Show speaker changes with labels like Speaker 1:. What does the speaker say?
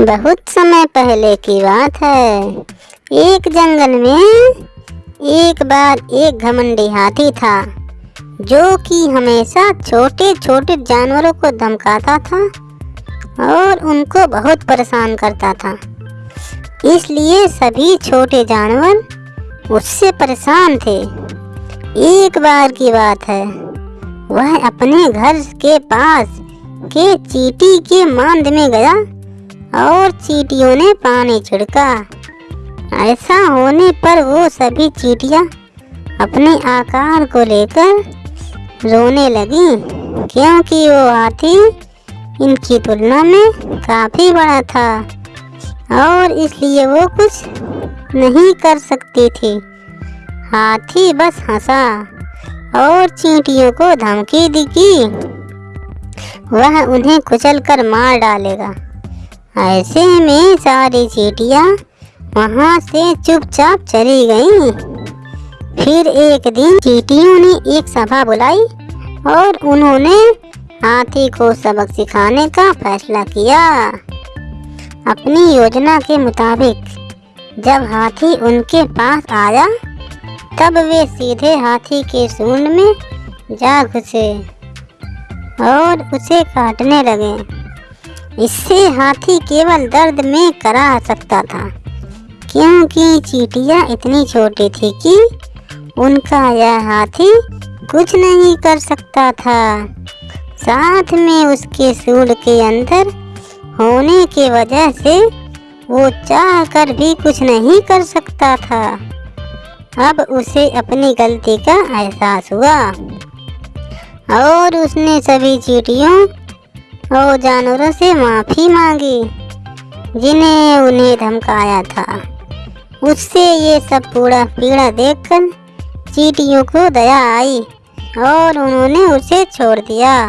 Speaker 1: बहुत समय पहले की बात है। एक जंगल में एक बार एक घमंडी हाथी था, जो कि हमेशा छोटे छोटे जानवरों को धमकाता था और उनको बहुत परेशान करता था। इसलिए सभी छोटे जानवर उससे परेशान थे। एक बार की बात है, वह अपने घर के पास के चीटी के मांद में गया और चीटियों ने पानी छिड़का। ऐसा होने पर वो सभी चीटियाँ अपने आकार को लेकर रोने लगी, क्योंकि वो हाथी इनकी तुलना में काफ़ी बड़ा था और इसलिए वो कुछ नहीं कर सकती थी। हाथी बस हंसा और चींटियों को धमकी दी कि वह उन्हें कुचल कर मार डालेगा। ऐसे में सारी चीटियाँ वहाँ से चुपचाप चली गईं। फिर एक दिन चीटियों ने एक सभा बुलाई और उन्होंने हाथी को सबक सिखाने का फैसला किया अपनी योजना के मुताबिक, जब हाथी उनके पास आया, तब वे सीधे हाथी के सूंड में जा घुसे और उसे काटने लगे इससे हाथी केवल दर्द में करा सकता था। क्योंकि चीटियाँ इतनी छोटी थी कि उनका यह हाथी कुछ नहीं कर सकता था। साथ में उसके सूढ़ के अंदर होने के वजह से वो चाह कर भी कुछ नहीं कर सकता था। अब उसे अपनी गलती का एहसास हुआ। और उसने सभी चीटियों और जानवरों से माफ़ी मांगी, जिन्हें उन्हें धमकाया था। उससे ये सब पूरा पीड़ा देखकर चीटियों को दया आई और उन्होंने उसे छोड़ दिया।